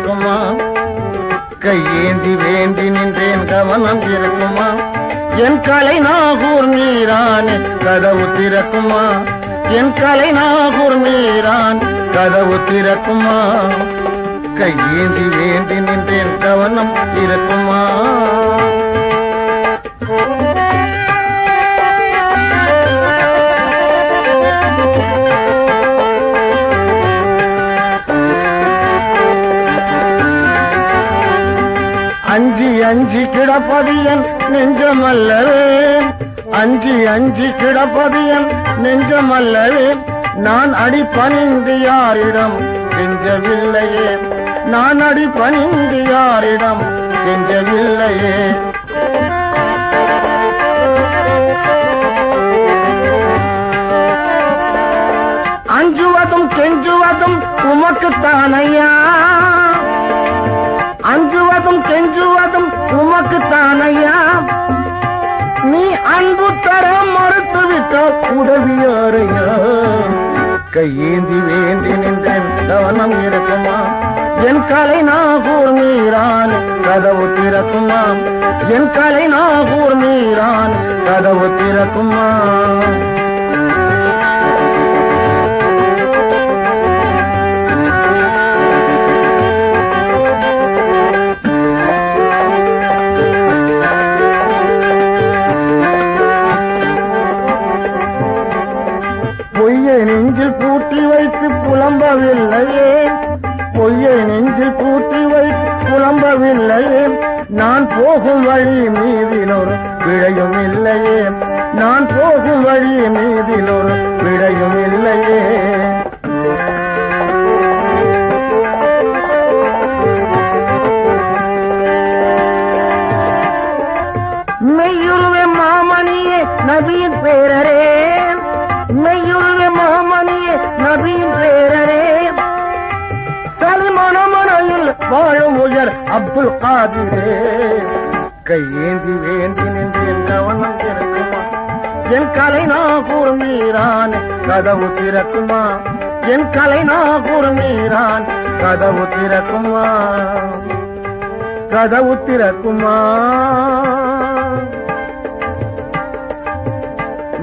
இருக்குமா? கையேந்தி வேண்டி நின்றேன் கவனம் இருக்குமா? என் கலை நாகூர் நீரான் கதவு திறக்குமா? என் கலை நாகூர் நீரான் கதவு திறக்குமா? கையேந்தி வேண்டி நின்றேன் கவனம் இருக்குமா? அஞ்சி அஞ்சி கிடப்பதியன் நெஞ்சமல்லவே அஞ்சி அஞ்சி கிடப்பதியன் நெஞ்சமல்லவே நான் அடி பணிந்து யாரிடம் கெஞ்சவில்லையே. நான் அடி பணிந்து யாரிடம் கெஞ்சவில்லையே. அஞ்சுவதும் கெஞ்சுவதும் உமக்குத்தானையா. அஞ்சுவதும் கெஞ்சுவதும் உமக்குத்தானையா? நீ அன்பு தர மறுத்துவிட்டால் உதவியாரையா? கையேந்தி வேண்டி நின்றேன் கவனம் இருக்குமா? என் கலை நாகூர் மீறான் கதவு திறக்குமாம் என் கலை நாகூர் மீறான் கதவு திறக்குமா? போகும் வழி மீதினொரு விடையும் இல்லையே. நான் போகும் வழி மீதினொரு விடையும் இல்லையே. மெய்யுருவே மாமணியே நபியின் பேரரே. சலிமணமனையில் உயர் அப்துல் காதிரே. கையேந்தி வேண்டி நின்றேன் கவனம் திறக்குமா? என் கலை நாகூர் மீறான் கதவு திறக்குமா? என் கலை நாகூர் மீறான் கதவு திறக்குமா? கதவு திறக்குமா?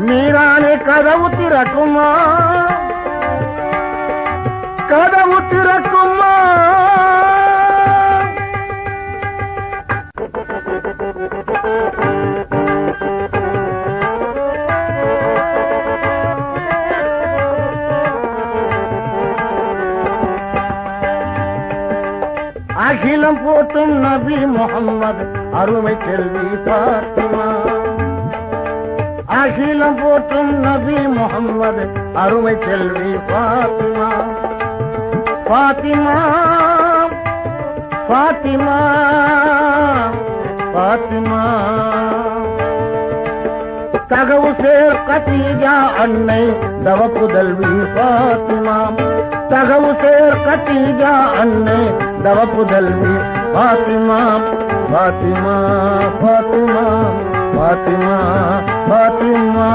மீரானே கதவு திறக்குமா? கதவு திறக்குமா? அகிலம் போற்றும் நபி முகம்மது அருமை செல்வி பாத்திமா அகிலம் போற்றும் நபி முகம்மது அருமை செல்வி பாத்திமா பாத்திமா பாத்திமா பாத்திமா தகவு சேர் கத்தீஜா அன்னை தவப்புதல்வி பாத்திமா தகவு சேர் கத்தீஜா அன்னை தவப்புதல்வி பாத்திமா பாத்திமா பாத்திமா பாத்திமா பாத்திமா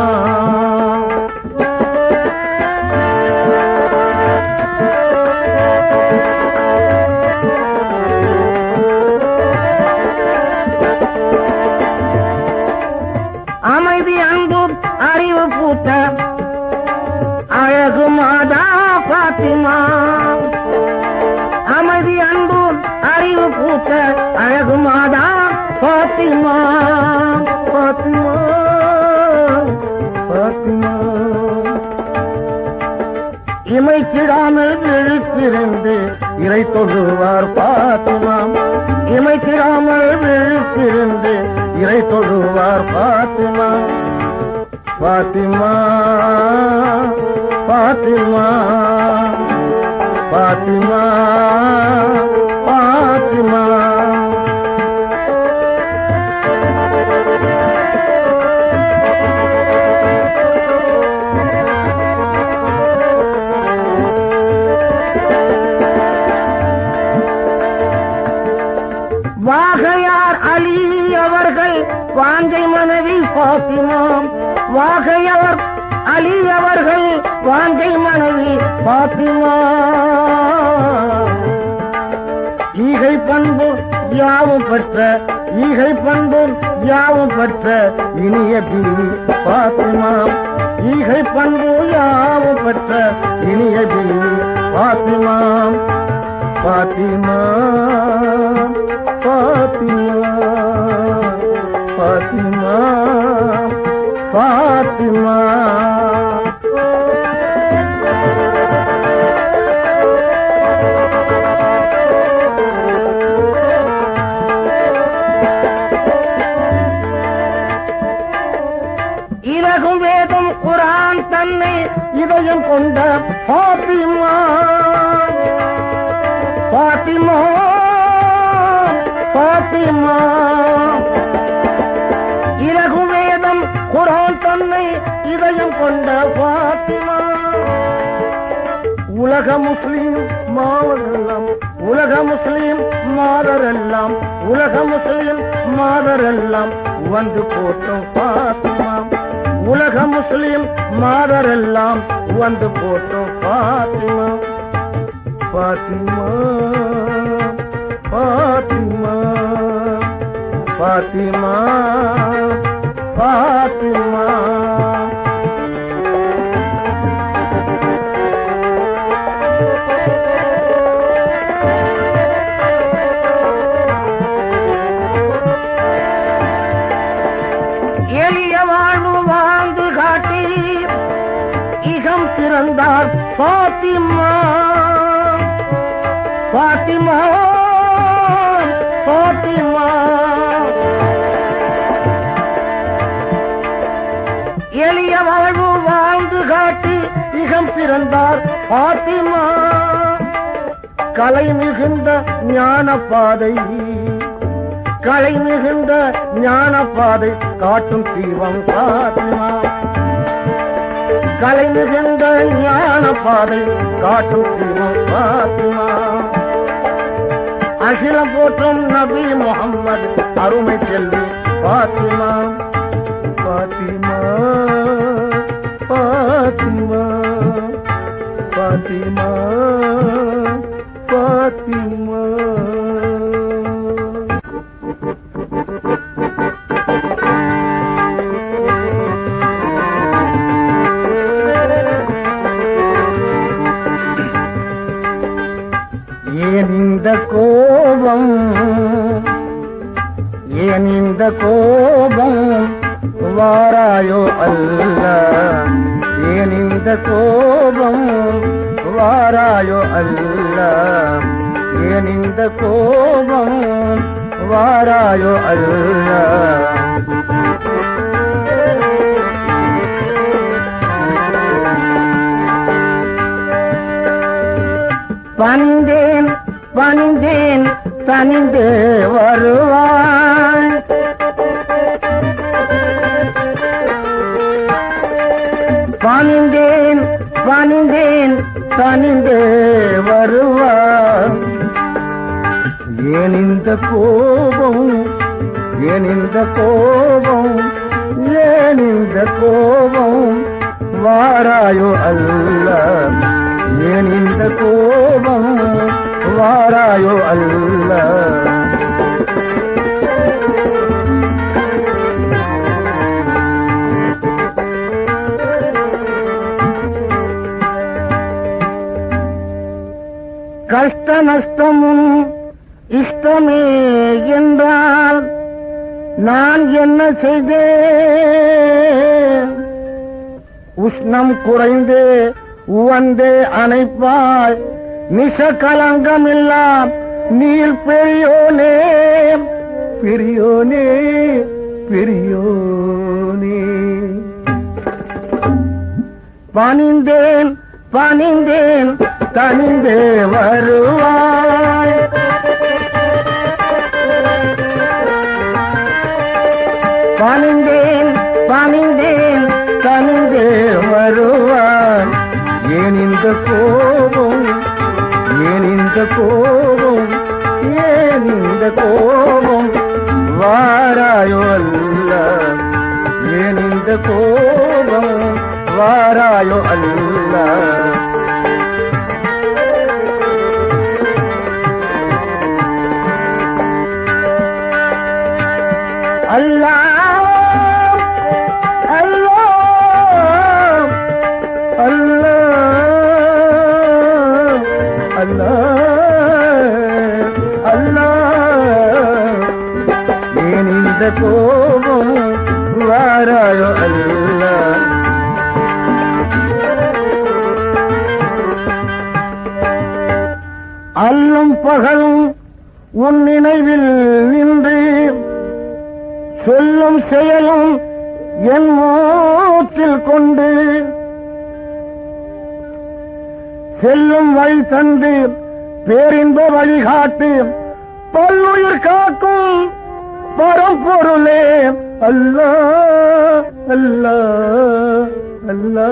பாத்திமா பாத்திமா பாத்திமா. இமைக்கிடாமல் விழித்திருந்து இறை தொழுவார் பாத்திமா. இமைக்கிடாமல் விழித்திருந்து இறை தொழுவார் பாத்திமா. பாத்திமா பாத்திமா பாத்திமா. பாத்திமாம் வாகையார் அலி அவர்கள் வாங்கை மனைவி பாத்திமா ஈகை பண்பு யாவும் பெற்ற ஈகை பண்பும் யாவும் பெற்ற இனிய பிரி பாத்திமா ஈகை பண்பு யாவும் பெற்ற இனிய பிரி பாத்திமா பாத்திமா பாத்திமா பாத்திமா பாத்திமா இலகும் வேதம் குரான் தன்னை இதயம் கொண்ட பாத்திமா. பாத்திமா பாத்திமா. இதயம் கொண்ட பாத்திமா. உலக முஸ்லீம் மாவரெல்லாம் உலக முஸ்லீம் மாதரெல்லாம் உலக முஸ்லீம் மாதரெல்லாம் வந்து போட்டும் பாத்திமா. உலக முஸ்லீம் மாதரெல்லாம் வந்து போட்டும் பாத்திமா. பாத்திமா பாத்திமா பாத்திமா பாத்திமா. பாத்திமா பாத்திமா எளிய வாழ்வு வாழ்ந்து காட்டி இகம் பிறந்தார் பாத்திமா கலை மிகுந்த ஞான பாதை கலை மிகுந்த ஞான பாதை காட்டும் தீபம் பாத்திமா கலை மிகுந்த ஞான பாதை காட்டும் தீபம் பாத்திமா அகிலம் போற்றும் நபி முகம்மது அருமை செல்வி பாத்திமா பாத்திமா பாத்திமா பாத்திமா பாத்திமா வாராயோ அல்ல? ஏன் இந்த கோபம் வாராயோ அல்ல? ஏன் இந்த கோபம் வாராயோ அல்ல? வந்தேன் வந்தேன் தனிந்து கோபம் ஏன் இந்த கோபம் ஏன் இந்த கோபம் வாராயோ அல்ல. ஏன் இந்த கோபம் வாராயோ அல்ல. கஷ்ட நஷ்டமும் இஷ்டமே என்றால் நான் என்ன செய்தேன்? உஷ்ணம் குறைந்து உவந்தே அணைப்பாய் நிச கலங்கம் கலங்கமில்லாம் நீர் பெரியோனே பெரியோனே பெரியோனே. பணிந்தேன் பணிந்தேன் தனிந்தே வருவாய். கோபம் ஏன் இந்த கோபம் ஏன் இந்த கோபம்? வாராயோ அல்ல ஏன் இந்த கோபம்? வாராயோ அல்ல. அல்லா அல்லா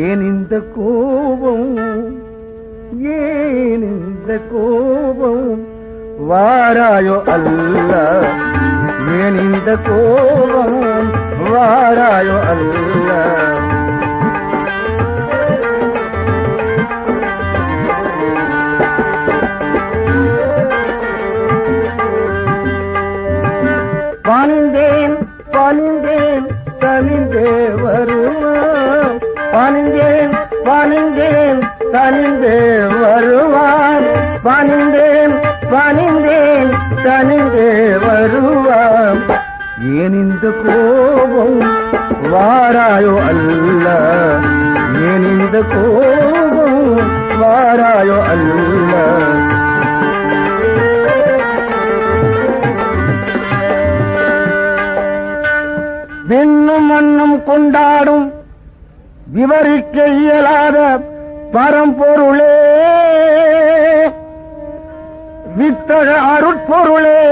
ஏன் இந்த கோபம் ஏன் இந்த கோபம் வாராயோ அல்ல ஏன் இந்த கோபம் வாராயோ அல்ல தனிந்தே வருவான் பணிந்தேன் பணிந்தேன் தனிந்தே வருவான் பணிந்தேன் பணிந்தேன் தனிந்தே வருவான் ஏன் இந்த கோபம் வாராயோ அல்ல? ஏன் இந்த கோபம் வாராயோ அல்ல? விண்ணும் கொண்டாடும் விவரிக்க இயலாத பரம்பொருளே. வித்தக அருட்பொருளே.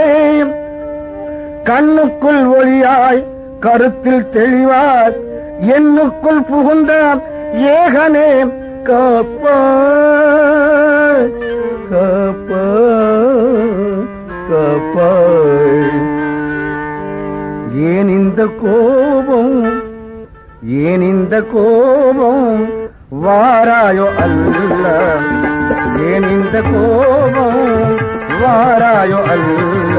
கண்ணுக்குள் ஒளியாய் கருத்தில் தெளிவாய் என்னுக்குள் புகுந்த ஏகனே. காப்பாய் காப்பாய் காப்பாய். ஏன் இந்த கோபம் ஏன் இந்த கோபம் வாராயோ அல்ல? ஏன் இந்த கோபம் வாராயோ அல்ல?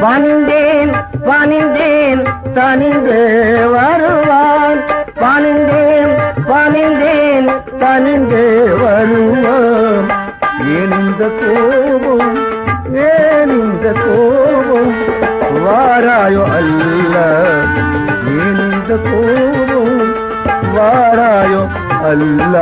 பணிந்தேன் பணிந்தேன் தனிந்து வருவான். பணிந்தேன் தனிந்தே வருவோம். ஏன் இந்த கோபம்? ஏன் இந்த கோபம்? வாராயோ அல்ல. ஏன் இந்த கோபம்? வாராயோ அல்ல.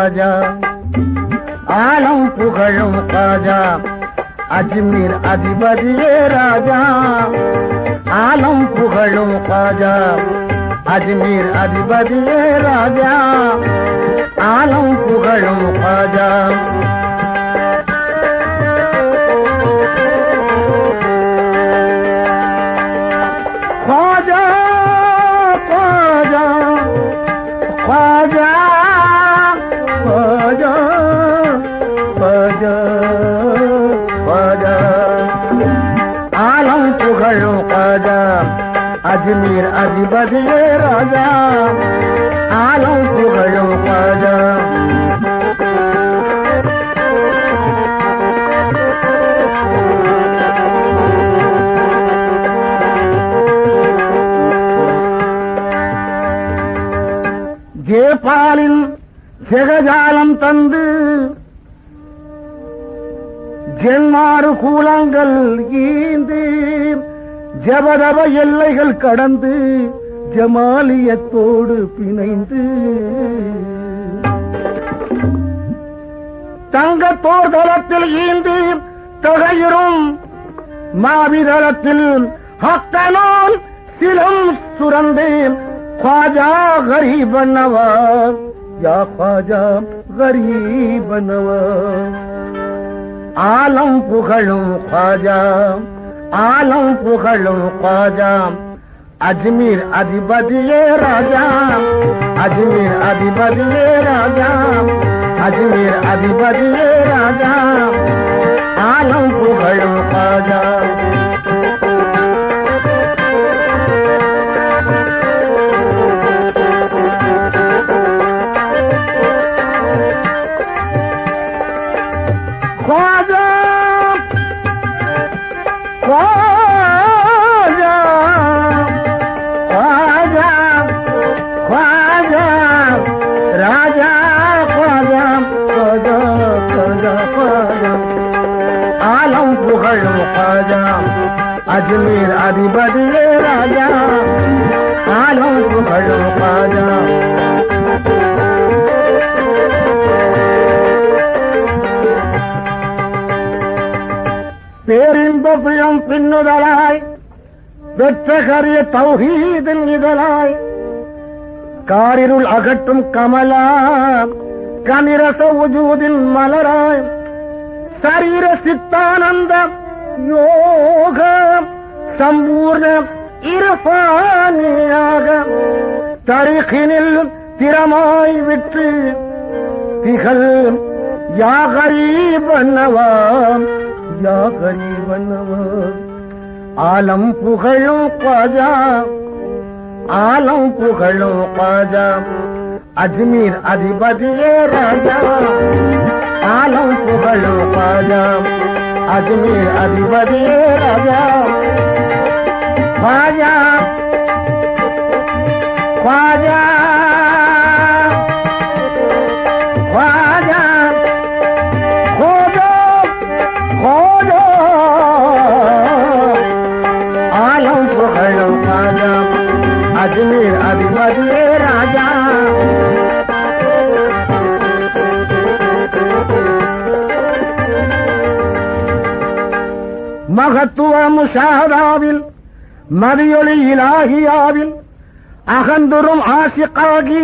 புகழும் காஜா ஆலம் புகழும் காஜா அஜ்மீர் அதிபதியே ராஜா ஆலம் புகழும் காஜா அஜ்மீர் அதிபதியே ராஜா ஆலம் புகழும் காஜா நீர் அதிபதியே ராஜா. ஆலம் புகழும் பாஜா. ஜேபாலின் ஜெகஜாலம் தந்து ஜென்மாறு கூலங்கள் ஈந்து ஜபதப எல்லைகள் கடந்து ஜமாலியத்தோடு பிணைந்து தங்கத்தோர் தளத்தில் ஈந்து தொகையிரும் மாவிதளத்தில் ஹக்கனோன் சிலம் சுரந்தேன் ख्वाजा गरीब नवाज या ख्वाजा गरीब नवाज ஆலம் புகழும் ख्वाजा عالم پخلم خواجہ اجمیر ادیبد یہ راجا اجمیر ادیبد یہ راجا اجمیر ادیبد یہ راجا عالم پخلم خواجہ அஜ்மீர் அதிபதியே ராஜா. ஆலம் புகழும் பாஜா. பேரின்ப பின்னுதலாய் வெற்றகரிய தௌஹீதின் இதழாய். காரிருள் அகற்றும் கமலா கனிரச உஜூதின் மலராய். சரீர சித்தானந்த யோக. சம்பூர்ண இரபானியாக தரிகினில் திறமாய் விட்டு திகழ் யாகரீபன்னவாம் யாகரீபன்னவாம் ஆலம் புகழும் காஜா ஆலம் புகழும் காஜா அஜ்மீர் அதிபதியே ராஜா ஆலம் புகழும் காஜா அஜ்மீர் அதிபதியே ராஜா Vaya, vaya, vaya, jodo, jodo, alam kohalo vaya, Ajmer adivadi raja. மகத்துவ முஷாராவில் மதியொளி இலாகியாவில் அகந்துரும் ஆசிக்காகி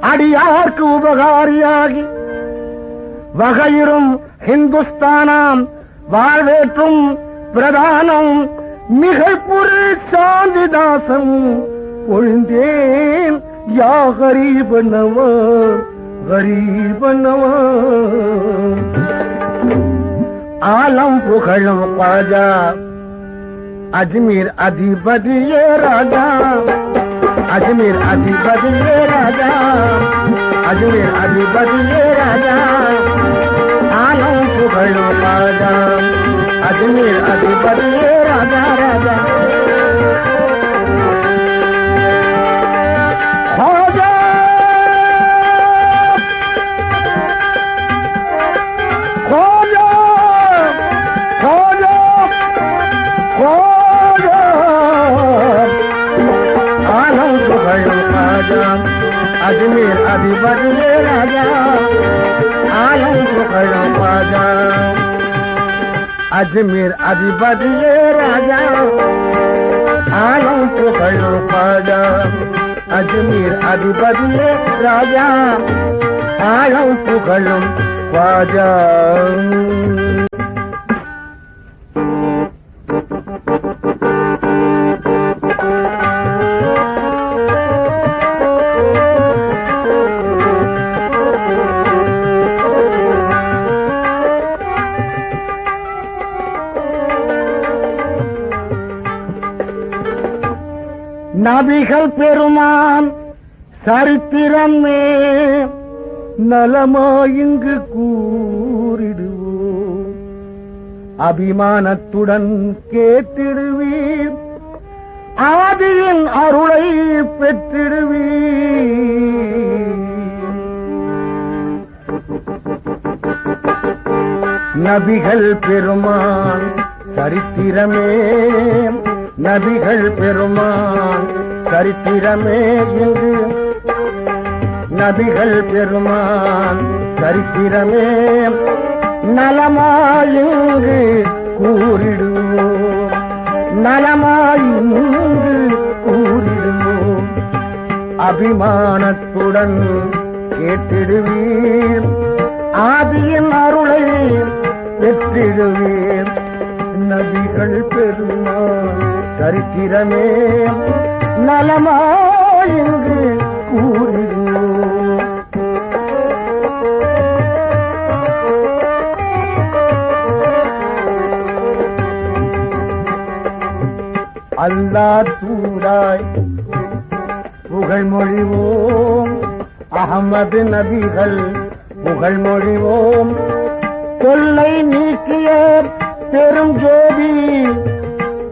அடியார்க்கு உபகாரியாகி. வகையிரும் ஹிந்துஸ்தானாம் வாழ்வேற்றும் பிரதானம் மிகப்புரு சாந்திதாசம் பொழுந்தேன் யா கரீபனவ கரீபனவ ஆலம் புகழும் பாஜா அஜ்மீர் அதிபதியே ராஜா அஜ்மீர் அதிபதியே ராஜா அஜ்மீர் அதிபதியே ராஜா ஆலம் புகழும் ராஜா அஜ்மீர் அதிபதியே ராஜா ராஜா ராஜா புகழும் ராஜா அஜ்மீர் அதிபதியே ராஜா ஆலம் புகழும் ராஜா அஜ்மீர் அதிபதியே ராஜா ஆலம் புகழும் ராஜா அஜ்மீர் அதிபதியே ராஜா ஆலம் புகழும் ராஜா நபிகள் பெருமான் சரித்திரமே. நலமாயிங்கு கூறிடுவோம். அபிமானத்துடன் கேட்டிடுவீர். ஆதியின் அருளை பெற்றிடுவீர். நபிகள் பெருமான் சரித்திரமே. நபிகள் பெருமான் சரித்திரமே என்று நபிகள் பெருமான் சரித்திரமே. நலமாயுங்கு கூறிடுவோம். நலமாயுங்கு கூறிடுவோம். அபிமானத்துடன் கேட்டிடுவீர். ஆதியின் அருளை பெற்றிடுவீர். நபிகள் பெருமான் சரித்திரமே. நலமா என்று கூறுகிறோம் அல்லா தூராய் புகழ்மொழிவோம். அகமது நபிகள் புகழ்மொழிவோம். தொல்லை நீக்கிய பெரும் ஜோதி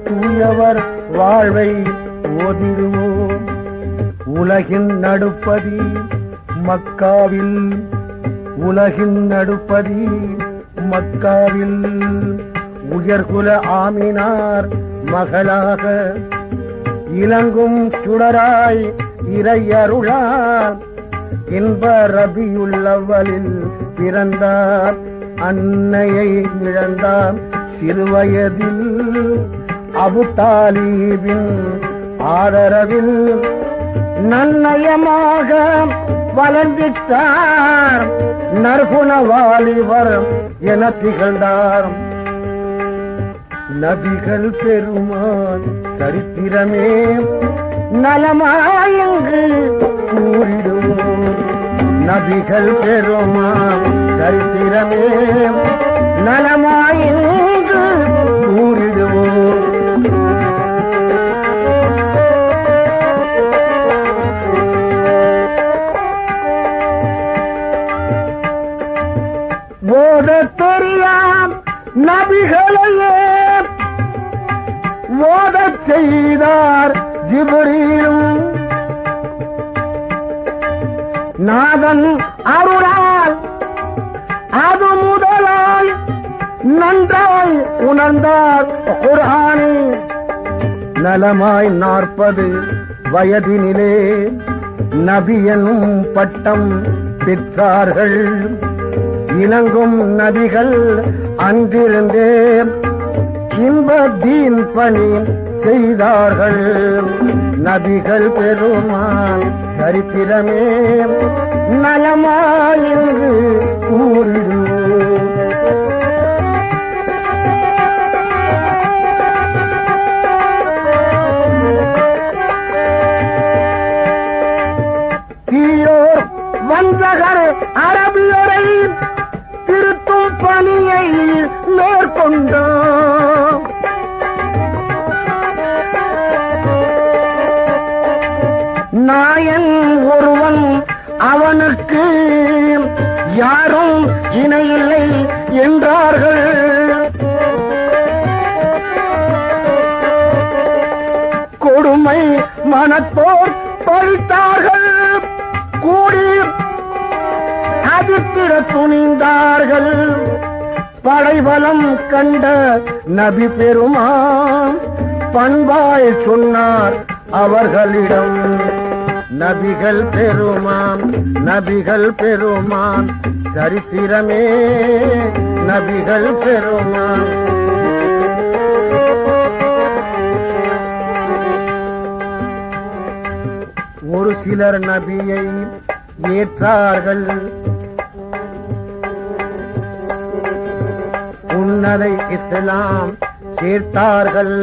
தூயவர் வாழ்வை ஓதிடுவோம் உலகின் நடுப்பதி மக்காவில். உலகின் நடுப்பதி மக்காவில். உயர்குல ஆமினார் மகளாக. இலங்கும் சுடராய் இறையருளார். இன்ப ரபியுள்ளவலில் பிறந்தார். அன்னையை இழந்தார் சிறுவயதில். அபு தாலீபின் ஆதரவில் நன்னயமாக வளர்ந்திட்டார் நற்குணவாலிவர் என திகழ்ந்தார். நபிகள் பெருமான் சரித்திரமே நலமாயங்கு கூறிடும். நபிகள் பெருமான் சரித்திரமே நலமாயங்கு நபிகளையே ஓதச் செய்தார் ஜிபுரீலும். நாதன் அருளால் அது முதலாய் நன்றாய் உணர்ந்தார் குரானே நலமாய் நாற்பது வயதினிலே நபி எனும் பட்டம் பெற்றார்கள். இணங்கும் நதிகள் அன்றிருந்தே இன்ப தீன் பணி செய்தார்கள். நபிகள் பெருமான் சரித்திரமே. நலமாயின்று பணியை மேற்கொண்டோம். நாயன் ஒருவன் அவனுக்கு யாரும் இணையில்லை என்றார்கள். கொடுமை மனத்தோர் பழித்தார்கள். கூடி அதிர்த்திட துணிந்தார்கள். படைபலம் கண்ட நபி பெருமான் பண்பாய் சொன்னார் அவர்களிடம். நபிகள் பெருமான் நபிகள் பெருமான் சரித்திரமே நபிகள் பெருமான். ஒரு சிலர் நபியை ஏற்றார்கள். சொன்னதை இஸ்லாம் சேர்த்தார்கள்.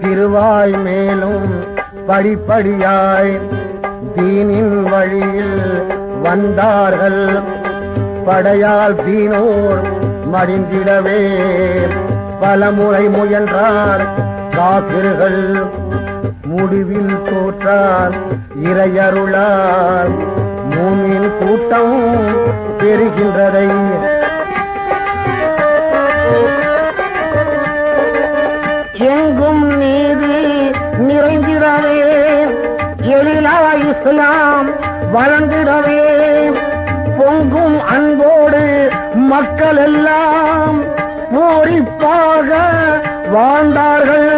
திருவாய் மேலும் படிப்படியாய் தீனின் வழியில் வந்தார்கள். படையால் தீனோர் மடிந்திடவே. பலமுறை முயன்றார் காப்பிர்கள் முடிவில் தோற்றார் இறையருளார். மூமின் கூட்டம் பெறுகின்றதை நிறைந்திடவே எழிலா இஸ்லாம் வளர்ந்திடவே. பொங்கும் அன்போடு மக்கள் எல்லாம் பூரிப்பாக வாழ்ந்தார்கள்.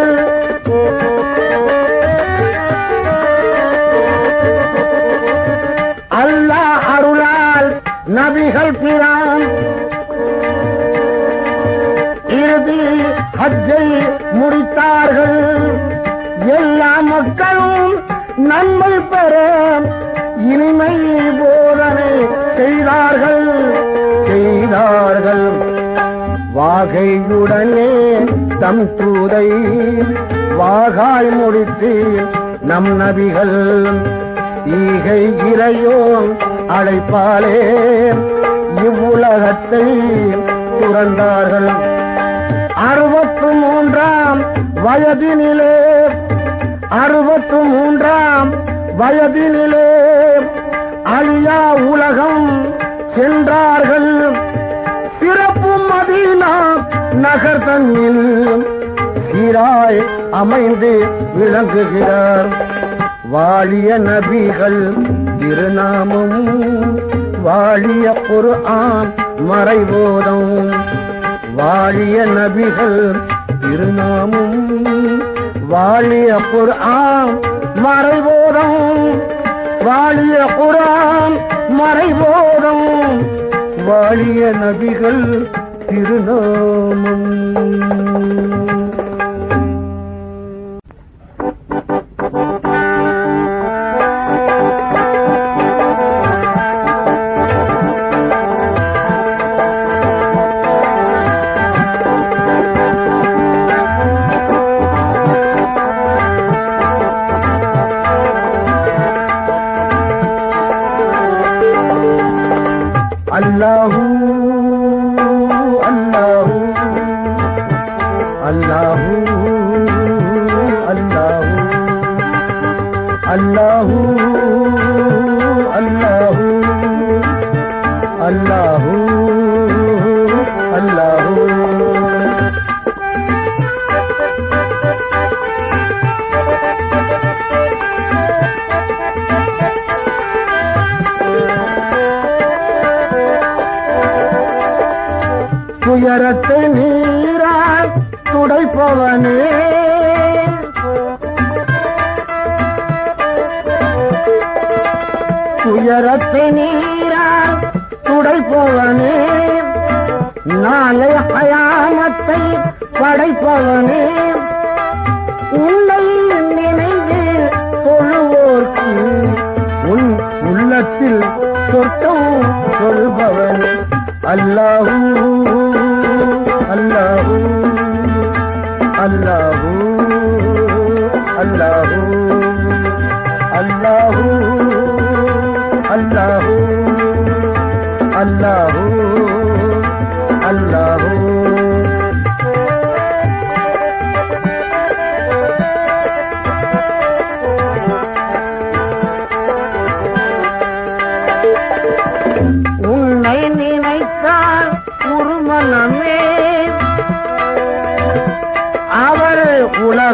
அல்லாஹ் அருளால் நபிகள் பிரான். இறுதி ஹஜ்ஜை முடித்தார்கள். மக்களும் நன்மை பெற இனிமை போதனை செய்தார்கள் செய்தார்கள். வாகையுடனே தம் தூதை வாகாய் முடித்து நம் நபிகள் ஈகை இறையோன் அழைப்பாலே இவ்வுலகத்தை துறந்தார்கள். அறுபத்து மூன்றாம் வயதினிலே அறுபத்து மூன்றாம் வயதினிலே அழியா உலகம் சென்றார்கள். சிறப்பு மதீனா நகர் தன்னில் சீராய் அமைந்து விளங்குகிறார். வாழிய நபிகள் திருநாமம் வாழிய ஒரு ஆம் மறைபோதம். வாழிய நபிகள் திருநாமம் வாழிய குரான் மறைபோதம் வாழிய குரான் மறைபோதம் வாழிய நபிகள் திருநாமம். Oh, நினைப்பவனே உன்னை நினைந்து தொழுவோர்க்கு. உன் உள்ளத்தில் சொற்கவும் சொல்பவன் அல்லாஹூ அல்லாஹூ அல்லாஹூ அல்லாஹூ அல்லாஹூ அல்லாஹூ அல்லாஹூ.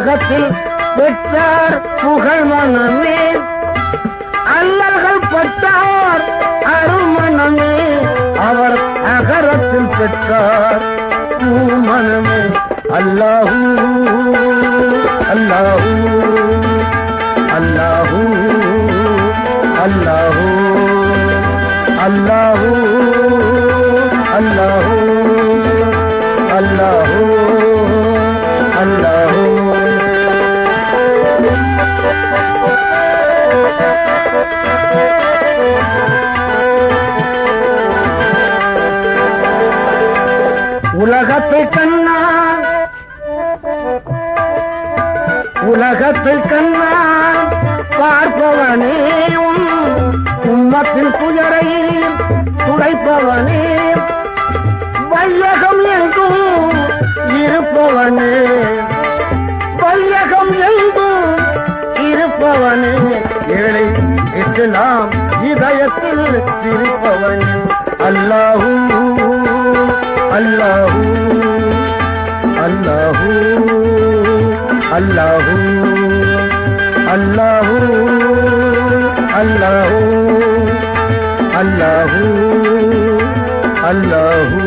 உலகத்தில் பெற்றார் புகழ் மனமே. அல்லல்கள் பட்டார் அருமணமே அவர் அகரத்தில் பெற்றார் பூமனமே அல்லாஹூ அல்லாஹூ அல்லாஹூ அல்லாஹூ அல்லாஹூ அல்லாஹூ. இஸ்லாம் இதயத்தில் இருப்பவன் அல்லாஹூ அல்லாஹூ அல்லாஹூ அல்லாஹூ அல்லாஹூ அல்லாஹூ அல்லாஹூ அல்லாஹூ